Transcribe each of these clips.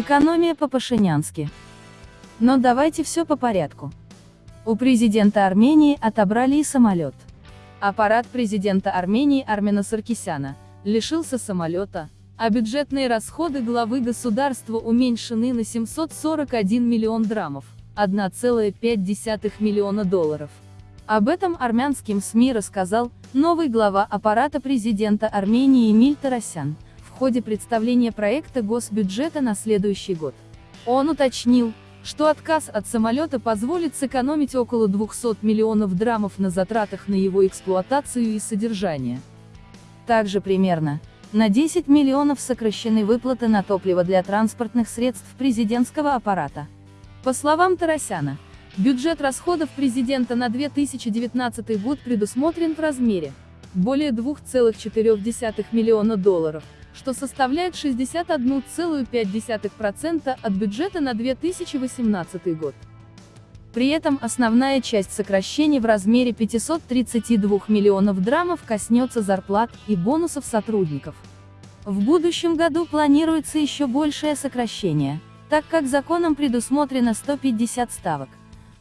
Экономия по-пашинянски. Но давайте все по порядку. У президента Армении отобрали и самолет. Аппарат президента Армении Армена Саркисяна лишился самолета, а бюджетные расходы главы государства уменьшены на 741 миллион драмов, 1,5 миллиона долларов. Об этом армянским СМИ рассказал новый глава аппарата президента Армении Эмиль Тарасян, ходе представления проекта госбюджета на следующий год. Он уточнил, что отказ от самолета позволит сэкономить около 200 миллионов драмов на затратах на его эксплуатацию и содержание. Также примерно на 10 миллионов сокращены выплаты на топливо для транспортных средств президентского аппарата. По словам Тарасяна, Бюджет расходов президента на 2019 год предусмотрен в размере более 2,4 миллиона долларов, что составляет 61,5% от бюджета на 2018 год. При этом основная часть сокращений в размере 532 миллионов драмов коснется зарплат и бонусов сотрудников. В будущем году планируется еще большее сокращение, так как законом предусмотрено 150 ставок.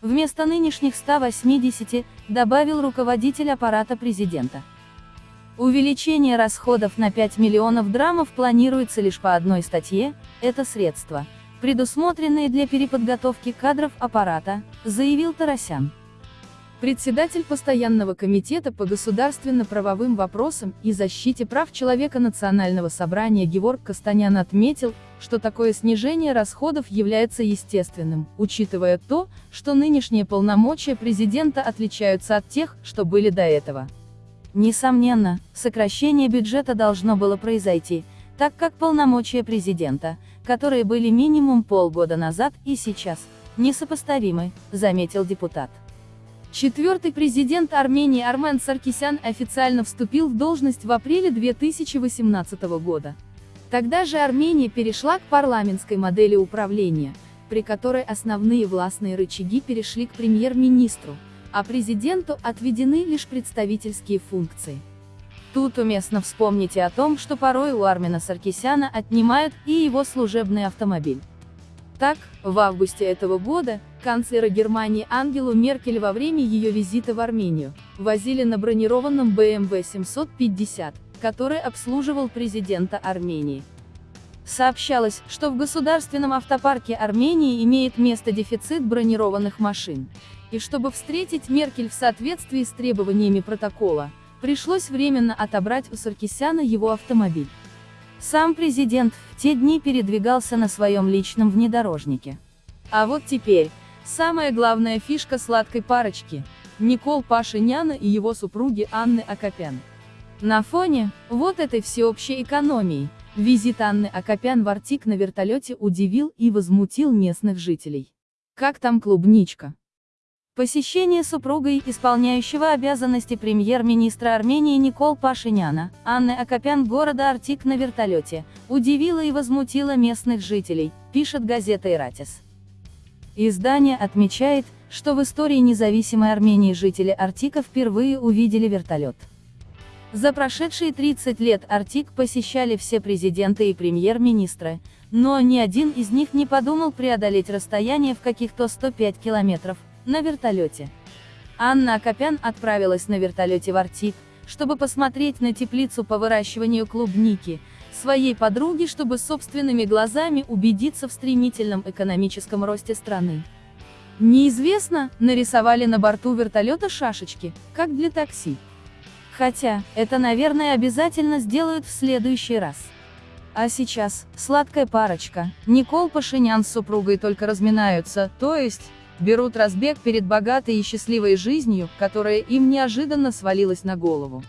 Вместо нынешних 180, добавил руководитель аппарата президента. Увеличение расходов на 5 миллионов драмов планируется лишь по одной статье, это средства, предусмотренные для переподготовки кадров аппарата, заявил Тарасян. Председатель Постоянного комитета по государственно-правовым вопросам и защите прав человека Национального собрания Геворг Кастанян отметил, что такое снижение расходов является естественным, учитывая то, что нынешние полномочия президента отличаются от тех, что были до этого. Несомненно, сокращение бюджета должно было произойти, так как полномочия президента, которые были минимум полгода назад и сейчас, несопоставимы, заметил депутат. Четвертый президент Армении Армен Саркисян официально вступил в должность в апреле 2018 года. Тогда же Армения перешла к парламентской модели управления, при которой основные властные рычаги перешли к премьер-министру, а президенту отведены лишь представительские функции. Тут уместно вспомнить и о том, что порой у Армена Саркисяна отнимают и его служебный автомобиль. Так, в августе этого года, канцлера Германии Ангелу Меркель во время ее визита в Армению, возили на бронированном BMW 750, который обслуживал президента Армении. Сообщалось, что в государственном автопарке Армении имеет место дефицит бронированных машин. И чтобы встретить Меркель в соответствии с требованиями протокола, пришлось временно отобрать у Саркисяна его автомобиль. Сам президент в те дни передвигался на своем личном внедорожнике. А вот теперь, самая главная фишка сладкой парочки – Никол Пашиняна и его супруги Анны Акопян. На фоне, вот этой всеобщей экономии, визит Анны Акопян в Артик на вертолете удивил и возмутил местных жителей. Как там клубничка? Посещение супругой исполняющего обязанности премьер-министра Армении Никол Пашиняна, Анны Акопян города Артик на вертолете, удивило и возмутило местных жителей, пишет газета «Иратис». Издание отмечает, что в истории независимой Армении жители Артика впервые увидели вертолет. За прошедшие 30 лет Артик посещали все президенты и премьер-министры, но ни один из них не подумал преодолеть расстояние в каких-то 105 километров, на вертолете. Анна Акопян отправилась на вертолете в Артик, чтобы посмотреть на теплицу по выращиванию клубники, своей подруги, чтобы собственными глазами убедиться в стремительном экономическом росте страны. Неизвестно, нарисовали на борту вертолета шашечки, как для такси. Хотя, это наверное обязательно сделают в следующий раз. А сейчас, сладкая парочка, Никол Пашинян с супругой только разминаются, то есть, берут разбег перед богатой и счастливой жизнью, которая им неожиданно свалилась на голову.